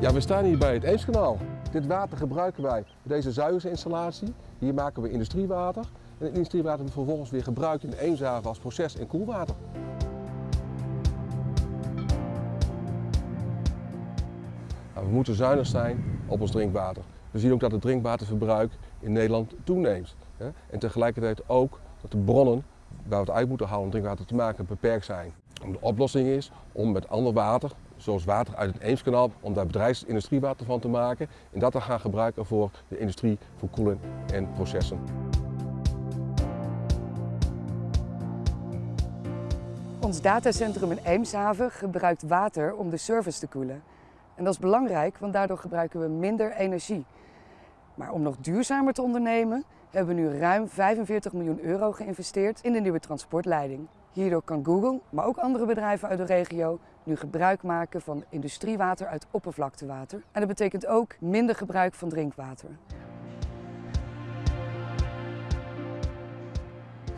Ja, we staan hier bij het Eemskanaal. Dit water gebruiken wij voor deze zuigersinstallatie. Hier maken we industriewater. En het industriewater wordt vervolgens weer gebruikt in de Eemshaven als proces- en koelwater. Nou, we moeten zuinig zijn op ons drinkwater. We zien ook dat het drinkwaterverbruik in Nederland toeneemt. En tegelijkertijd ook dat de bronnen waar we het uit moeten halen om drinkwater te maken beperkt zijn. De oplossing is om met ander water, zoals water uit het Eemskanaal, om daar bedrijfsindustriewater van te maken en dat te gaan gebruiken voor de industrie, voor koelen en processen. Ons datacentrum in Eemshaven gebruikt water om de service te koelen. En dat is belangrijk, want daardoor gebruiken we minder energie. Maar om nog duurzamer te ondernemen, hebben we nu ruim 45 miljoen euro geïnvesteerd in de nieuwe transportleiding. Hierdoor kan Google, maar ook andere bedrijven uit de regio, nu gebruik maken van industriewater uit oppervlaktewater. En dat betekent ook minder gebruik van drinkwater.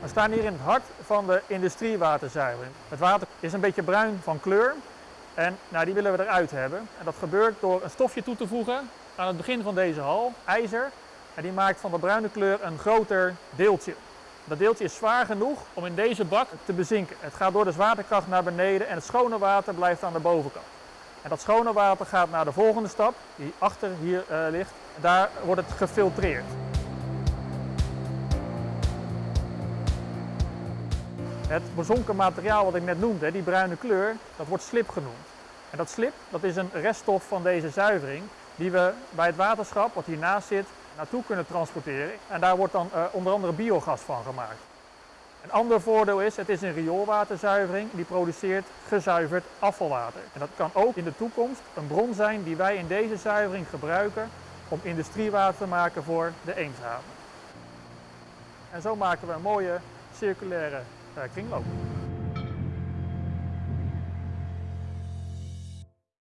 We staan hier in het hart van de industriewaterzuivering. Het water is een beetje bruin van kleur en nou, die willen we eruit hebben. En dat gebeurt door een stofje toe te voegen aan het begin van deze hal, ijzer. En die maakt van de bruine kleur een groter deeltje. Dat deeltje is zwaar genoeg om in deze bak te bezinken. Het gaat door de zwaartekracht naar beneden en het schone water blijft aan de bovenkant. En dat schone water gaat naar de volgende stap, die achter hier uh, ligt. Daar wordt het gefiltreerd. Het bezonken materiaal wat ik net noemde, die bruine kleur, dat wordt slip genoemd. En dat slip, dat is een reststof van deze zuivering die we bij het waterschap, wat hiernaast zit, naartoe kunnen transporteren. En daar wordt dan uh, onder andere biogas van gemaakt. Een ander voordeel is, het is een rioolwaterzuivering die produceert gezuiverd afvalwater. En dat kan ook in de toekomst een bron zijn die wij in deze zuivering gebruiken om industriewater te maken voor de Eemshaven. En zo maken we een mooie circulaire uh, kringloop.